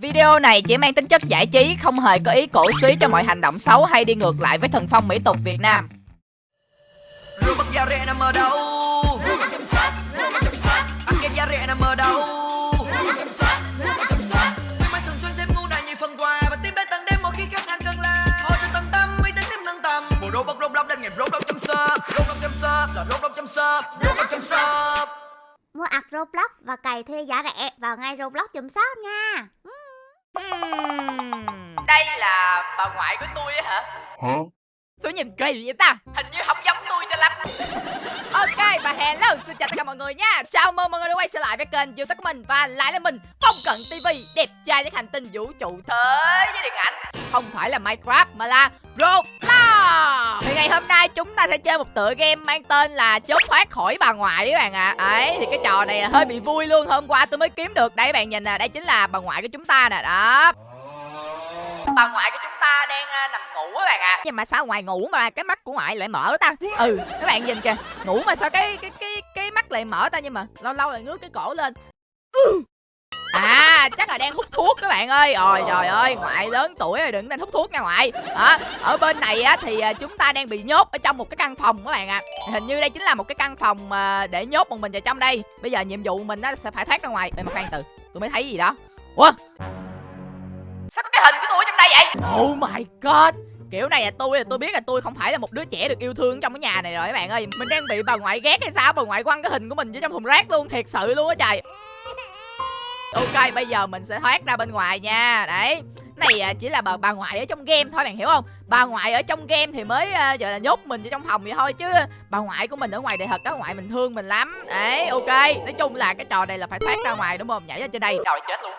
Video này chỉ mang tính chất giải trí, không hề có ý cổ suý cho mọi hành động xấu hay đi ngược lại với thần phong mỹ tục Việt Nam. Robot da rẻ nằm ở đâu? Arcade da rẻ nằm ở đâu? Khuyến mãi thường xuyên thêm ngu này như phần quà và tiếp đến tận đêm mỗi khi khách hàng cần là thôi cho tận tâm uy tín thêm nâng tầm. Bộ robot robot lên nghiệp robot chấm shop, robot chấm shop là robot chấm shop, robot chấm shop. Mua ạc Roblox và cày thuê giá rẻ vào ngay Roblox chùm shop nha. Uhm, đây là bà ngoại của tôi á hả? Hả? Số nhìn kỳ vậy ta? Hình như không giống tôi cho lắm. Ok và hello xin chào tất cả mọi người nha. Chào mừng mọi người đã quay trở lại với kênh youtube của mình Và lại là mình Phong Cận TV Đẹp trai với hành tinh vũ trụ thế với điện ảnh. Không phải là Minecraft mà là Roblox. Thì ngày hôm nay chúng ta sẽ chơi một tựa game mang tên là Trốn thoát khỏi bà ngoại các bạn ạ. À. Ấy thì cái trò này hơi bị vui luôn. Hôm qua tôi mới kiếm được. Đây các bạn nhìn nè Đây chính là bà ngoại của chúng ta nè. Đó bà ngoại của chúng ta đang uh, nằm ngủ các bạn ạ. À. nhưng mà sao ngoài ngủ mà cái mắt của ngoại lại mở ta? Ừ các bạn nhìn kìa. Ngủ mà sao cái cái cái cái mắt lại mở ta nhưng mà lâu lâu lại ngước cái cổ lên. À chắc là đang hút thuốc các bạn ơi. Ôi trời ơi ngoại lớn tuổi rồi đừng nên hút thuốc nha ngoại. Đó, Ở bên này á thì chúng ta đang bị nhốt ở trong một cái căn phòng các bạn ạ. À. Hình như đây chính là một cái căn phòng mà để nhốt một mình vào trong đây. Bây giờ nhiệm vụ mình á sẽ phải thoát ra ngoài. Ê mà khoan từ tôi mới thấy gì đó. Ủa? Sao có cái hình của vậy? Oh my god. Kiểu này là tôi là tôi biết là tôi không phải là một đứa trẻ được yêu thương trong cái nhà này rồi các bạn ơi. Mình đang bị bà ngoại ghét hay sao? Bà ngoại quăng cái hình của mình vô trong thùng rác luôn Thiệt sự luôn á trời. Ok bây giờ mình sẽ thoát ra bên ngoài nha. Đấy. Này à, chỉ là bà, bà ngoại ở trong game thôi bạn hiểu không? Bà ngoại ở trong game thì mới uh, giờ là nhốt mình vô trong phòng vậy thôi chứ bà ngoại của mình ở ngoài đời thật á ngoại mình thương mình lắm. Đấy ok. Nói chung là cái trò này là phải thoát ra ngoài đúng không? Nhảy ở trên đây. Trời chết luôn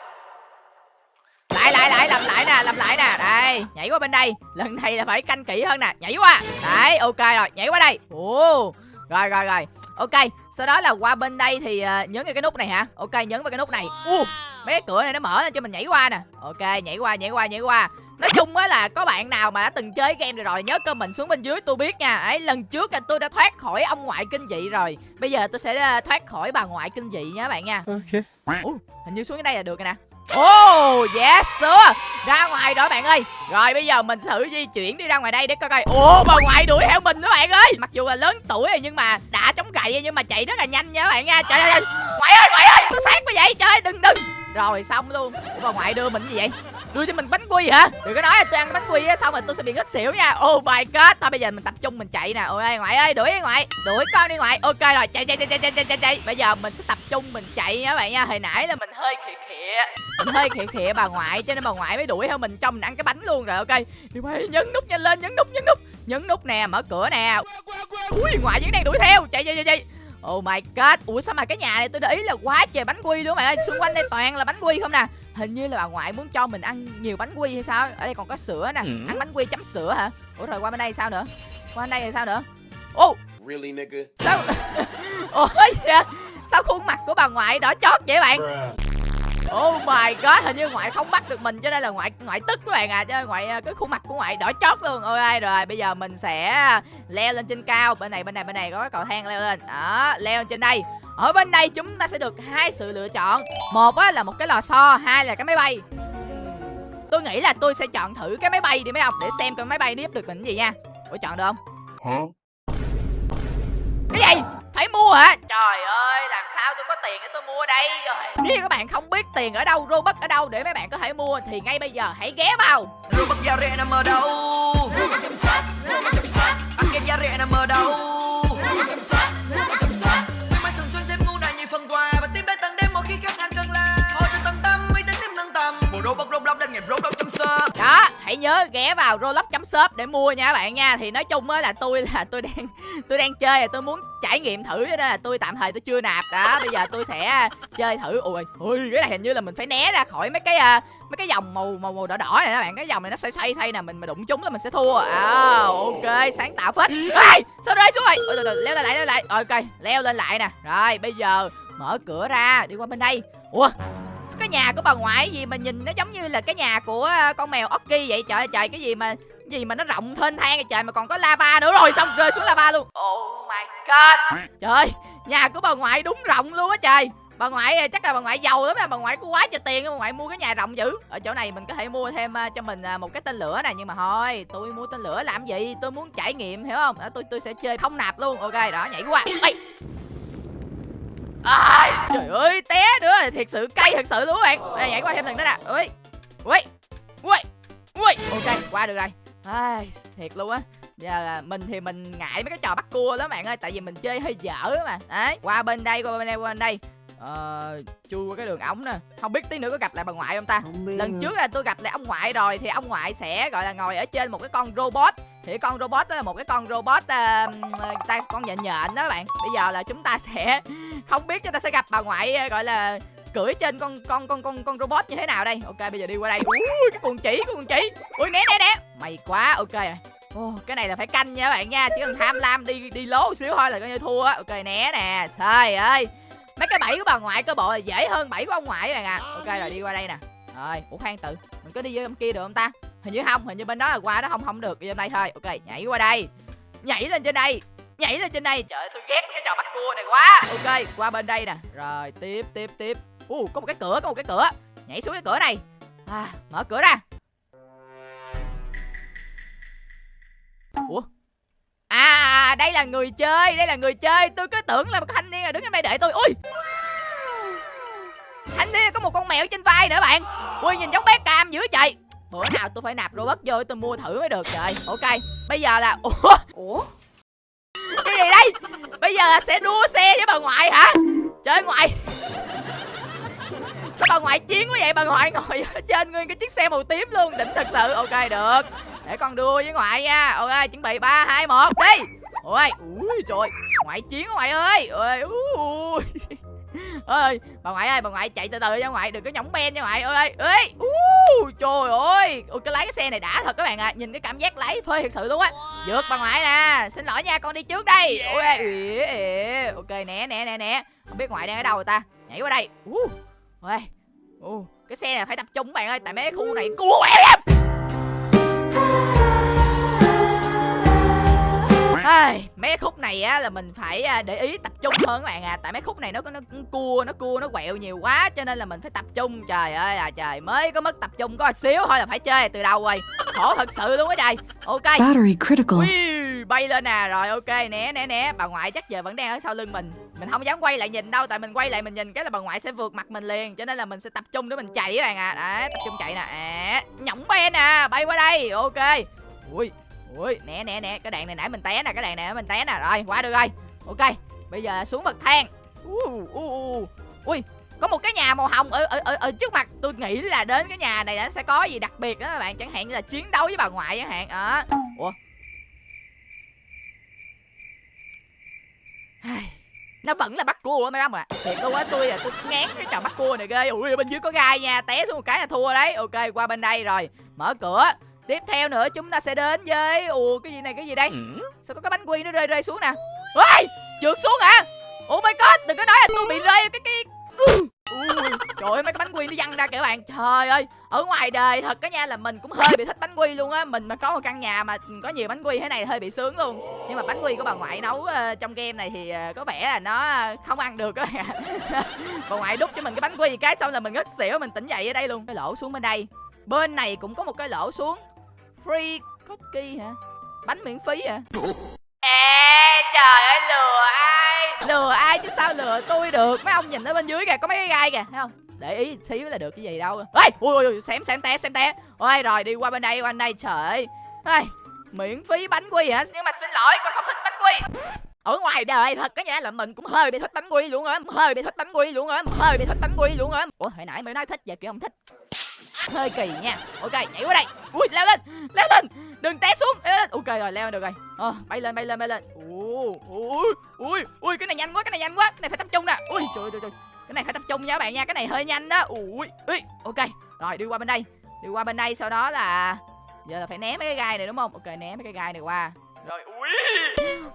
lại lại lại làm lại nè làm lại nè. Đây nhảy qua bên đây. Lần này là phải canh kỹ hơn nè. Nhảy qua. Đấy ok rồi nhảy qua đây. Ồ rồi rồi rồi. Ok sau đó là qua bên đây thì uh, nhấn vào cái nút này hả? Ok nhấn vào cái nút này. U uh, mấy cái cửa này nó mở lên cho mình nhảy qua nè. Ok nhảy qua nhảy qua nhảy qua. Nói chung á là có bạn nào mà đã từng chơi game rồi rồi nhớ comment xuống bên dưới tôi biết nha. Ấy lần trước là tôi đã thoát khỏi ông ngoại kinh dị rồi. Bây giờ tôi sẽ thoát khỏi bà ngoại kinh dị nha các bạn nha. Ok. Ủa, hình như xuống cái đây là được rồi nè Oh yes sir. Ra ngoài đó bạn ơi. Rồi bây giờ mình thử di chuyển đi ra ngoài đây để coi coi. Ồ bà ngoại đuổi theo mình đó bạn ơi. Mặc dù là lớn tuổi rồi nhưng mà đã chống gậy nhưng mà chạy rất là nhanh nha bạn nha. Trời ơi Ngoại ơi ngoại ơi tôi sát quá vậy? Trời ơi đừng đừng. Rồi xong luôn. Ủa, bà ngoại đưa mình gì vậy? Đưa cho mình bánh quy hả? Đừng có nói là tôi ăn bánh quy á, xong rồi tôi sẽ bị ngất xỉu nha. Oh my god. Thôi, bây giờ mình tập trung, mình chạy nè. Ôi, ngoại ơi, đuổi ngoại. Đuổi con đi ngoại. Ok rồi, chạy chạy chạy chạy chạy chạy chạy bây giờ mình sẽ tập trung, mình chạy nha các bạn nha. Hồi nãy là mình hơi khịa khịa. Mình hơi khịa khịa bà ngoại, cho nên bà ngoại mới đuổi theo mình trong mình ăn cái bánh luôn rồi, ok. Đi mày nhấn nút nhanh lên, nhấn nút nhấn nút. Nhấn nút nè, mở cửa nè. Ui, ngoại vẫn đang đuổi theo. Chạy chạy chạy chạy. Oh my god. Ủa, sao mà cái nhà này tôi để ý là quá trời bánh quy luôn mày ơi. Xung quanh đây toàn là bánh quy không nè. Hình như là bà ngoại muốn cho mình ăn nhiều bánh quy hay sao Ở đây còn có sữa nè Ừ. Ăn bánh quy chấm sữa hả Ủa rồi qua bên đây sao nữa Qua bên đây thì sao nữa Ô Really, nigga? sao Ủa dạ Sao khuôn mặt của bà ngoại đỏ chót vậy bạn Oh my god, hình như ngoại không bắt được mình cho nên là ngoại ngoại tức các bạn à, cho ngoại cái khuôn mặt của ngoại đỏ chót luôn. Ok rồi, bây giờ mình sẽ leo lên trên cao. Bên này bên này bên này có cái cầu thang leo lên. Đó, leo lên trên đây. Ở bên đây chúng ta sẽ được hai sự lựa chọn. Một á là một cái lò xo, hai là cái máy bay. Tôi nghĩ là tôi sẽ chọn thử cái máy bay đi mấy ông để xem cái máy bay nó giúp được mình gì nha. Ủa chọn được không? Hả? Cái gì? Phải mua hả? Trời ơi, làm sao tôi có tiền để tôi mua đây rồi. Nếu các bạn không biết tiền ở đâu, Robux ở đâu để mấy bạn có thể mua thì ngay bây giờ hãy ghé vào. Robot da rẻ nằm ở đâu? Arcade da rẻ nằm ở đâu? Nhớ ghé vào Roblox.shop để mua nha các bạn nha. Thì nói chung á là tôi là tôi đang tôi đang chơi là tôi muốn trải nghiệm thử đó là tôi tạm thời tôi chưa nạp. Đó, bây giờ tôi sẽ à, chơi thử. Ui, ui cái này hình như là mình phải né ra khỏi mấy cái à, mấy cái dòng màu màu màu đỏ đỏ này các bạn. Cái dòng này nó xoay xoay xoay nè, mình mà đụng chúng là mình sẽ thua. À, ok, sáng tạo phết. à, sao rơi xuống rồi? Ôi, từ từ, leo lên lại leo lại. Ok, leo lên lại nè. Rồi, bây giờ mở cửa ra đi qua bên đây. Ủa, cái nhà của bà ngoại gì mà nhìn nó giống như là cái nhà của ờ, con mèo Oki vậy? Trời trời cái gì mà gì mà nó rộng thênh thang vậy trời mà còn có lava nữa rồi xong rơi xuống lava luôn. Oh my god. Trời ơi nhà của bà ngoại đúng rộng luôn á trời. Bà ngoại à, chắc là bà ngoại giàu lắm bà ngoại có quá trời tiền bà ngoại mua cái nhà rộng dữ. Ở chỗ này mình có thể mua thêm à, cho mình một cái tên lửa này nhưng mà thôi tôi mua tên lửa làm gì? Tôi muốn trải nghiệm hiểu không? Đó, tôi tôi sẽ chơi không nạp luôn. Ok đó nhảy qua. Ây à, trời ơi té nữa. Thiệt sự cay thật sự luôn các bạn. Đây nhảy qua thêm lần nữa nè. Ui ui ui ui. Ok qua được rồi. Ai, thiệt luôn á. Giờ mình thì mình ngại mấy cái trò bắt cua lắm bạn ơi. Tại vì mình chơi hơi dở mà. Đấy qua bên đây qua bên đây qua bên đây ờ chui qua cái đường ống nè. Không biết tí nữa có gặp lại bà ngoại không ta? Không biết lần nữa. trước là tôi gặp lại ông ngoại rồi thì ông ngoại sẽ gọi là ngồi ở trên một cái con robot. Thì con robot đó là một cái con robot uh, ta con nhện nhện đó bạn. Bây giờ là chúng ta sẽ không biết chúng ta sẽ gặp bà ngoại ờ, gọi là cưỡi trên con con con con con robot như thế nào đây. Ok bây giờ đi qua đây. Ui cái con chỉ cái con chỉ. Ui né né né. Mày quá. Ok. Rồi Ồ, cái này là phải canh nha các bạn nha. Chỉ cần tham lam đi đi lố một xíu thôi là coi như thua. Á ok né nè. Trời ơi mấy cái bẫy của bà ngoại cơ bộ là dễ hơn bẫy của ông ngoại các bạn à. Ok rồi đi qua đây nè. Rồi ủa khoan tự. Mình có đi vô trong kia được không ta? Hình như không hình như bên đó là qua đó không không được. Đi trong đây thôi. Ok nhảy qua đây. Nhảy lên trên đây. Nhảy lên trên đây. Trời ơi tôi ghét cái trò bắt cua này quá. Ok qua bên đây nè. Rồi tiếp tiếp tiếp. U có một cái cửa có một cái cửa. Nhảy xuống cái cửa này. À, mở cửa ra. Đây là người chơi, đây là người chơi. Tôi cứ tưởng là một thanh niên là đứng ở đây đợi tôi. Ui! Thanh niên có một con mèo trên vai nữa bạn. Ui, nhìn giống bé cam dữ trời bữa nào tôi phải nạp robot vô tôi mua thử mới được trời. Ok, bây giờ là ủa? Ủa? Cái gì đây? Bây giờ là sẽ đua xe với bà ngoại hả? Trời ngoại. Sao bà ngoại chiến quá vậy? Bà ngoại ngồi ở trên nguyên cái chiếc xe màu tím luôn. Đỉnh thật sự. Ok, được. Để con đua với ngoại nha. Ok, chuẩn bị ba, hai, một. Đi! Ôi ui trời ngoại chiến ngoại ơi. Ơi ui. Ơi bà ngoại ơi bà ngoại chạy từ từ nha ngoại đừng có nhõng ben nha ngoại. Ơi ơi uh, trời ơi. Ôi cái lái cái xe này đã thật các bạn ạ. À. nhìn cái cảm giác lái phê thật sự luôn á. Vượt bà ngoại nè xin lỗi nha con đi trước đây. Ôi ỉa. ok né né né né không biết ngoại đang ở đâu rồi ta. Nhảy qua đây. Uh. ôi uh. cái xe này phải tập trung các bạn ơi tại mấy cái khu này. Cua quẹo Ai, mấy khúc này á là mình phải à, để ý tập trung hơn các bạn à. Tại mấy khúc này nó có nó cua nó cua nó quẹo nhiều quá cho nên là mình phải tập trung. Trời ơi là trời mới có mất tập trung có xíu thôi là phải chơi từ đầu rồi. Khổ thật sự luôn á trời. Ok. Battery critical. Ui, bay lên nè rồi ok né né né. Bà ngoại chắc giờ vẫn đang ở sau lưng mình. Mình không dám quay lại nhìn đâu tại mình quay lại mình nhìn cái là bà ngoại sẽ vượt mặt mình liền. Cho nên là mình sẽ tập trung để mình chạy các bạn à. Đấy tập trung chạy nè. À, nhỏng ben nè bay qua đây. Ok. Ui ui nè nè nè cái đạn này nãy mình té nè cái đạn này mình té nè. Rồi qua được rồi. Ok bây giờ xuống bậc thang. Uh, uh, uh. ui có một cái nhà màu hồng ở, ở ở ở trước mặt. Tôi nghĩ là đến cái nhà này nó sẽ có gì đặc biệt đó các bạn. Chẳng hạn như là chiến đấu với bà ngoại chẳng hạn. Đó. Ủa? Nó vẫn là bắt cua mấy đám ạ. Thiệt tôi quá tôi à tôi ngán cái trò bắt cua này ghê. Ui bên dưới có gai nha té xuống một cái là thua đấy. Ok qua bên đây rồi. Mở cửa tiếp theo nữa chúng ta sẽ đến với ủa cái gì này cái gì đây? Sao có cái bánh quy nó rơi rơi xuống nè? Ui trượt xuống hả? Oh my god đừng có nói là tôi bị rơi cái cái trời ơi mấy cái bánh quy nó văng ra kìa bạn. Trời ơi ở ngoài đời thật cái nha là mình cũng hơi bị thích bánh quy luôn á. Mình mà có một căn nhà mà có nhiều bánh quy thế này hơi bị sướng luôn. Nhưng mà bánh quy của bà ngoại nấu ờ, trong game này thì ờ, có vẻ là nó không ăn được các bạn. Bà ngoại đút cho mình cái bánh quy cái xong là mình ngất xỉu mình tỉnh dậy ở đây luôn. Cái lỗ xuống bên đây. Bên này cũng có một cái lỗ xuống free cookie hả? Bánh miễn phí hả? À trời ơi lừa ai? Lừa ai chứ sao lừa tôi được? Mấy ông nhìn ở bên dưới kìa có mấy cái gai kìa thấy không? Để ý xíu là được cái gì đâu. Ê ui ui ui xém xém té xém té. Ôi rồi đi qua bên đây qua bên đây trời ơi. Miễn phí bánh quy hả? Nhưng mà xin lỗi con không thích bánh quy. Ở ngoài đời thật cái nha là mình cũng hơi bị thích bánh quy luôn á hơi bị thích bánh quy luôn á hơi bị thích bánh quy luôn á. Ủa hồi nãy mới nói thích giờ kiểu không thích hơi kỳ nha. Ok, nhảy qua đây. Ui, leo lên leo lên. Đừng té xuống. Leo lên. Ok rồi, leo được rồi. Ờ bay lên bay lên bay lên. Ui ui ui cái này nhanh quá, cái này nhanh quá. Cái này phải tập trung nè. Ui trời trời trời cái này phải tập trung nha các bạn nha. Cái này hơi nhanh đó. Ui ui ok. Rồi, đi qua bên đây. Đi qua bên đây, sau đó là giờ là phải ném mấy cái gai này, đúng không? Ok ném mấy cái gai này qua rồi, ui!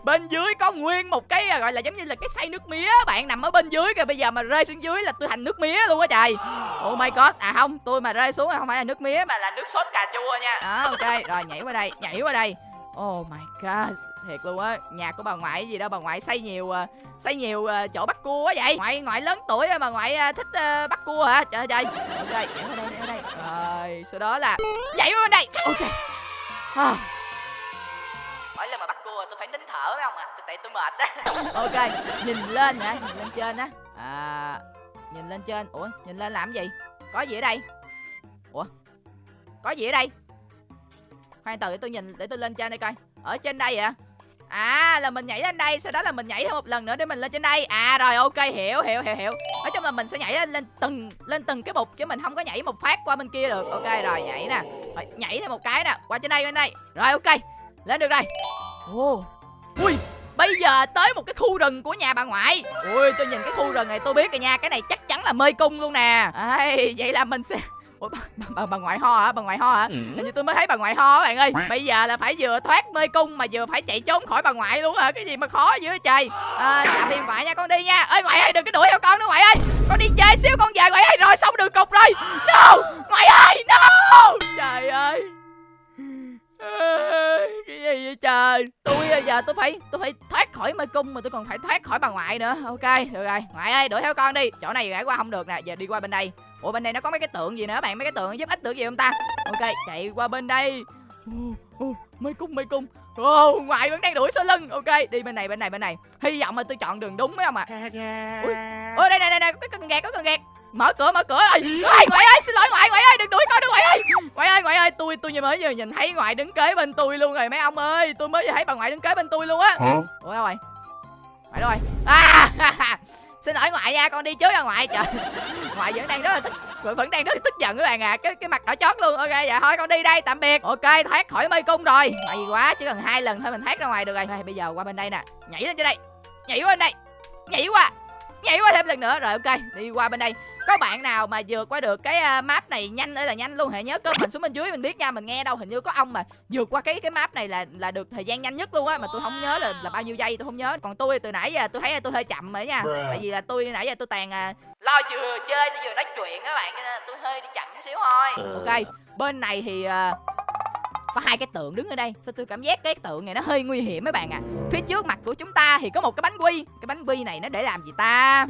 Bên dưới có nguyên một cái à, gọi là giống như là cái xay nước mía bạn, nằm ở bên dưới kìa, bây giờ mà rơi xuống dưới là tôi thành nước mía luôn á trời. Oh my god. À không, tôi mà rơi xuống không phải là nước mía mà là nước sốt cà chua nha. Đó ok, rồi, nhảy qua đây, nhảy qua đây. Oh my god, thiệt luôn á, nhà của bà ngoại gì đâu, bà ngoại xây nhiều à, xây nhiều chỗ bắt cua quá vậy. Ngoại ngoại lớn tuổi mà ngoại thích bắt cua hả? Trời ơi trời. Ok, nhảy qua đây, nhảy qua đây. Rồi, sau đó là nhảy qua bên đây. Ok. À phải nín thở phải không ạ? À? tại tôi mệt á. Ok nhìn lên hả? Nhìn lên trên á. À nhìn lên trên. Ủa nhìn lên làm gì? Có gì ở đây? Ủa có gì ở đây? Khoan từ để tôi nhìn để tôi lên trên đây coi. Ở trên đây ạ à là mình nhảy lên đây. Sau đó là mình nhảy thêm một lần nữa để mình lên trên đây. À rồi ok hiểu hiểu hiểu hiểu. Nói chung là mình sẽ nhảy lên, lên từng lên từng cái bục chứ mình không có nhảy một phát qua bên kia được. Ok rồi nhảy nè. Rồi, nhảy thêm một cái nè. Qua trên đây bên đây. Rồi ok. Lên được rồi. Ồ ui bây giờ tới một cái khu rừng của nhà bà ngoại. Ui tôi nhìn cái khu rừng này tôi biết rồi nha cái này chắc chắn là mê cung luôn nè. Ê, vậy là mình sẽ Ủa, bà, bà, bà, ngoại ho hả? Bà ngoại ho hả? Ừ. Hình như tôi mới thấy bà ngoại ho bạn ơi. Bây giờ là phải vừa thoát mê cung mà vừa phải chạy trốn khỏi bà ngoại luôn hả? Cái gì mà khó dữ vậy trời. À, Tạm biệt ngoại nha con đi nha. Ơi ngoại ơi đừng có đuổi theo con nữa ngoại ơi. Con đi chơi xíu con về ngoại ơi Rồi xong đường cục rồi. No Ngoại ơi No. Trời ơi cái gì vậy trời? Tôi bây giờ tôi phải tôi phải thoát khỏi mê cung mà tôi còn phải thoát khỏi bà ngoại nữa. Ok được rồi. Ngoại ơi đuổi theo con đi. Chỗ này gãy qua không được nè giờ đi qua bên đây. Ủa bên đây nó có mấy cái tượng gì nữa? Bạn mấy cái tượng giúp ích được gì không ta? Ok chạy qua bên đây. Mê cung mê cung. Ồ, ngoại vẫn đang đuổi sau lưng. Ok đi bên này bên này bên này. Hy vọng là tôi chọn đường đúng phải không ạ. Ui. ôi đây đây đây đây có cần gạt có cần gạt mở cửa mở cửa ơi. Ngoại ơi xin lỗi ngoại ngoại ơi đừng đuổi con nữa ngoại ơi. Ngoại ơi ngoại ơi tôi tôi mới vừa nhìn thấy ngoại đứng kế bên tôi luôn rồi mấy ông ơi. Tôi mới vừa thấy bà ngoại đứng kế bên tôi luôn á. Ủa đâu rồi? Ngoại đâu rồi? À xin lỗi ngoại nha con đi trước nha ngoại. Trời ngoại vẫn đang rất là tức vẫn đang rất là tức giận các bạn à cái cái mặt đỏ chót luôn. Ok dạ thôi con đi đây tạm biệt. Ok thoát khỏi mê cung rồi. Gì quá chỉ cần hai lần thôi mình thoát ra ngoài được rồi. Thôi bây giờ qua bên đây nè. Nhảy lên trên đây. Nhảy qua bên đây. Nhảy qua. Nhảy qua thêm lần nữa. Rồi ok đi qua bên đây có bạn nào mà vượt qua được cái à, map này nhanh ơi là nhanh luôn? Hãy nhớ comment xuống bên dưới mình biết nha mình nghe đâu hình như có ông mà vượt qua cái cái map này là là được thời gian nhanh nhất luôn á mà tôi không nhớ là là bao nhiêu giây tôi không nhớ. Còn tôi từ nãy giờ tôi thấy là tôi hơi chậm rồi nha tại vì là tôi nãy giờ tôi toàn à, lo vừa chơi tôi vừa nói chuyện các bạn cho nên là tôi hơi đi chậm xíu thôi. Ờ. ok bên này thì à, có hai cái tượng đứng ở đây. Sao tôi cảm giác cái tượng này nó hơi nguy hiểm mấy bạn à phía trước mặt của chúng ta thì có một cái bánh quy. Cái bánh quy này nó để làm gì ta?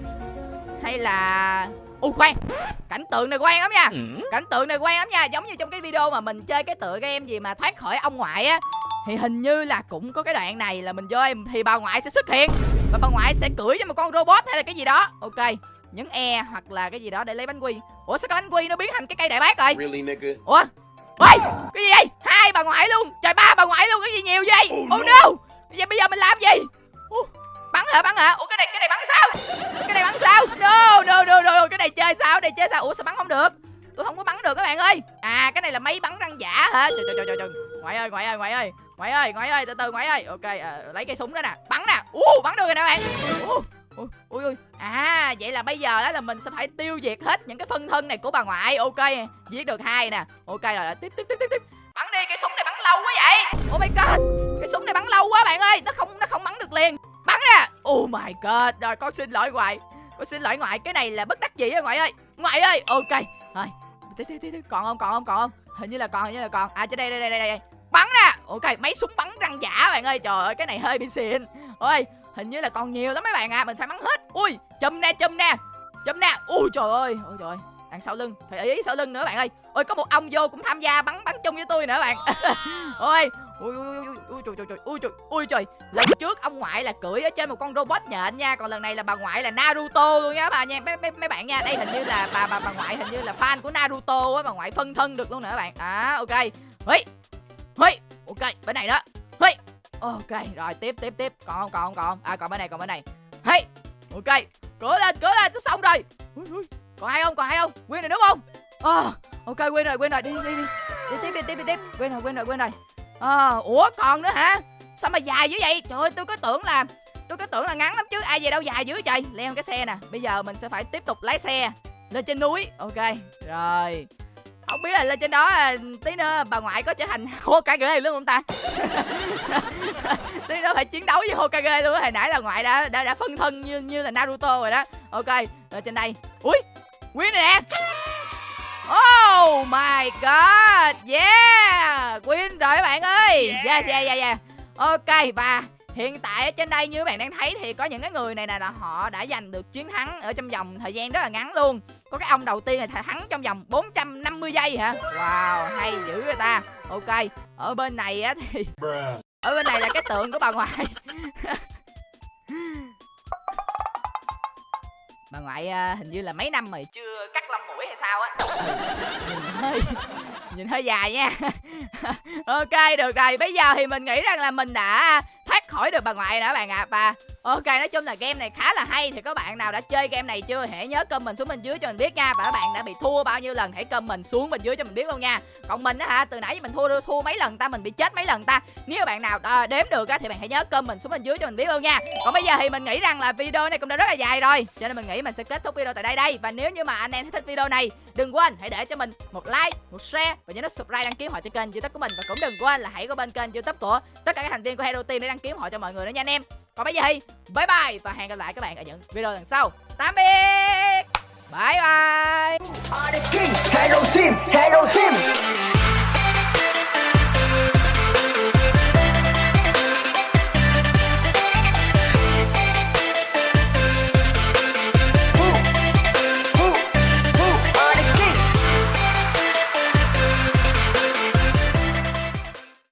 Hay là u khoan. Cảnh tượng này quen lắm nha. Ừ. cảnh tượng này quen lắm nha. Giống như trong cái video mà mình chơi cái tựa game gì mà thoát khỏi ông ngoại á thì hình như là cũng có cái đoạn này là mình vô em thì bà ngoại sẽ xuất hiện. Và bà ngoại sẽ cưỡi cho một con robot hay là cái gì đó. Ok nhấn e hoặc là cái gì đó để lấy bánh quy. Ủa sao cái bánh quy nó biến thành cái cây đại bác rồi? Really, nigga? ủa? Ôi cái gì vậy? Hai bà ngoại luôn. Trời ba bà ngoại luôn. Cái gì nhiều vậy? Oh no. Bây giờ bây giờ mình làm gì? Ủa, bắn hả? Bắn hả? Ủa cái này cái này bắn sao? Cái này bắn sao? No no no no cái này chơi sao? Cái này chơi sao? Ủa sao bắn không được? Tôi không có bắn được các bạn ơi. À cái này là máy bắn răng giả hả? Trời trời trời trời, trời. Ngoại ơi ngoại ơi ngoại ơi. Ngoại ơi ngoại ơi từ từ ngoại ơi. Ok à, lấy cây súng đó nè. Bắn nè. U bắn được rồi nè bạn. Ú, ui ui ui. À vậy là bây giờ đó là mình sẽ phải tiêu diệt hết những cái phân thân này của bà ngoại. Ok giết được hai nè. Ok rồi. Tiếp tiếp tiếp tiếp tiếp. Bắn đi cái súng này bắn lâu quá vậy. Oh my god. Cái súng này bắn lâu quá bạn ơi. Nó không nó không bắn được liền bắn ra. Oh my god. Rồi, con xin lỗi ngoại. Con xin lỗi ngoại. Cái này là bất đắc dĩ rồi ngoại ơi. Ngoại ơi. Ok. Rồi. Tiếp tiếp tiếp còn không? Còn không? Còn không? Hình như là còn, hình như là còn. À trên đây đây đây đây đây. Bắn ra. Ok mấy súng bắn răng giả bạn ơi. Trời ơi, cái này hơi bị xịn. Ôi, hình như là còn nhiều lắm mấy bạn à mình phải bắn hết. Ui, chùm nè chùm nè. Chùm nè. Ui, trời ơi. Ôi, trời đằng sau lưng. Phải ý sau lưng nữa bạn ơi. Ôi, có một ông vô cũng tham gia bắn bắn chung với tôi nữa bạn. Ôi ui ui ui ui trời trời trời ui trời ui trời. Lần trước ông ngoại là cưỡi ở trên một con robot nhện nha còn lần này là bà ngoại là naruto luôn nha bà nha mấy, mấy, mấy bạn nha. Đây hình như là bà bà bà ngoại hình như là fan của naruto á bà ngoại phân thân được luôn nữa bạn. À ok. Hí. Hí. ok bên này đó. Hí. ok rồi tiếp tiếp tiếp. Còn không còn không còn à còn bên này còn bên này. Hí. ok. Cửa lên cửa lên xong rồi. Còn ai không còn ai không? Nguyên rồi đúng không? À, ok quên rồi quên rồi. Đi đi đi đi. Tiếp đi tiếp đi tiếp. Quên rồi quên rồi quên rồi ờ ủa còn nữa hả? Sao mà dài dữ vậy? Trời ơi tôi có tưởng là tôi có tưởng là ngắn lắm chứ. Ai về đâu dài dữ trời? Leo cái xe nè. Bây giờ mình sẽ phải tiếp tục lái xe. Lên trên núi. Ok rồi. Không biết là lên trên đó à, tí nữa bà ngoại có trở thành Hokage luôn không ta? Tí nữa phải chiến đấu với Hokage luôn hồi nãy là ngoại đã đã, đã phân thân như như là Naruto rồi đó. Ok lên trên đây. Ui Quyến này nè. Oh my god. Yeah Win rồi các bạn ơi Yeah yeah yeah yeah. Ok và hiện tại ở trên đây như các bạn đang thấy thì có những cái người này nè là họ đã giành được chiến thắng ở trong vòng thời gian rất là ngắn luôn. Có cái ông đầu tiên là thắng trong vòng 450 giây hả? Wow hay dữ người ta. Ok ở bên này á thì ở bên này là cái tượng của bà ngoại bà ngoại à, hình như là mấy năm rồi chưa cắt lông mũi hay sao á. Ừ, nhìn hơi nhìn hơi dài nha. Ok được rồi. Bây giờ thì mình nghĩ rằng là mình đã thoát khỏi được bà ngoại đã bạn ạ. À. và ok nói chung là game này khá là hay. Thì các bạn nào đã chơi game này chưa? Hãy nhớ comment xuống bên dưới cho mình biết nha. Và các bạn đã bị thua bao nhiêu lần hãy comment xuống bên dưới cho mình biết luôn nha. Còn mình á hả từ nãy mình thua thua mấy lần ta? Mình bị chết mấy lần ta? Nếu bạn nào đo, đếm được á thì bạn hãy nhớ comment xuống bên dưới cho mình biết luôn nha. Còn bây giờ thì mình nghĩ rằng là video này cũng đã rất là dài rồi. Cho nên mình nghĩ mình sẽ kết thúc video tại đây đây. Và nếu như mà anh em thích video này đừng quên hãy để cho mình một like một share và nhớ nút subscribe đăng ký họ cho kênh youtube của mình. Và cũng đừng quên là hãy có bên kênh youtube của tất cả các thành viên của hero team để đăng ký họ cho mọi người nữa nha anh em còn bây giờ thì bye bye và hẹn gặp lại các bạn ở những video lần sau. Tạm biệt. Bye bye. Hello Team, hello Team.